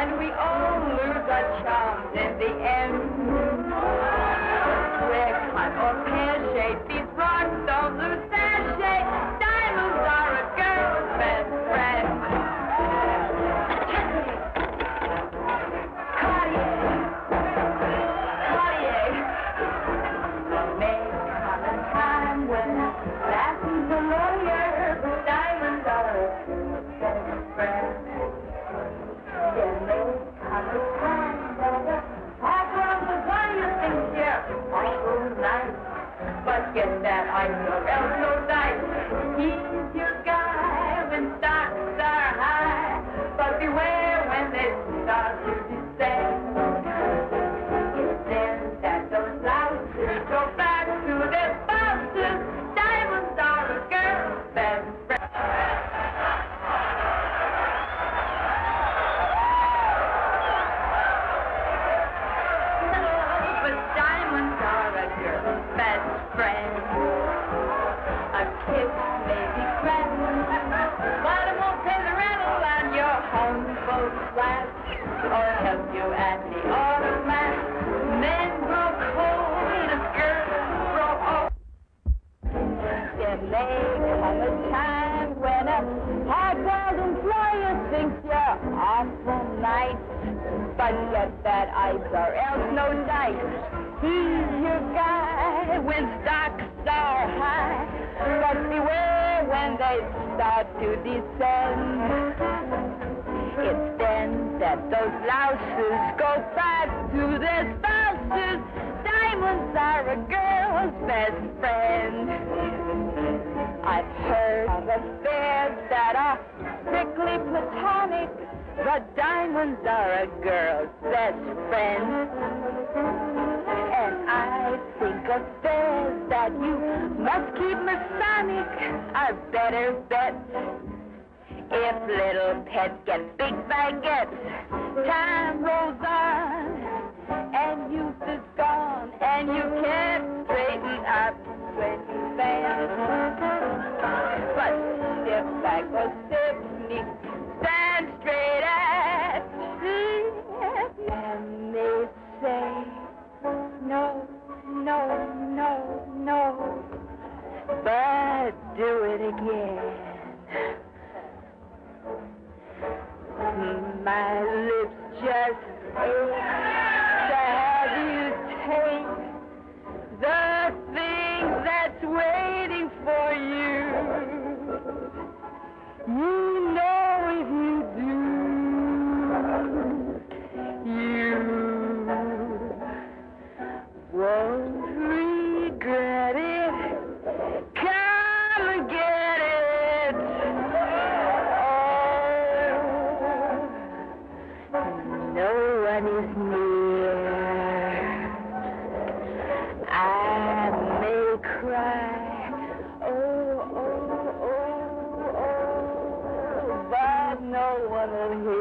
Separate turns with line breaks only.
and we all lose our charms in the end. Awful nice. But get that ice or else no dice. He's your guy when stocks are high. But beware when they start to descend. It's then that those louses go back to their spouses. Diamonds are a girl's best friend. I've heard of affairs that are strictly platonic, diamonds are a girl's best friend. And I think of affairs that you must keep Masonic are better bets. If little pets get big baguettes, time rolls on, and youth is gone, and you can't straighten up when you. But like a Stephanie, stand do it again. My lips just ache to have you take the thing that's waiting for you. You know if you do, you won't Hallelujah.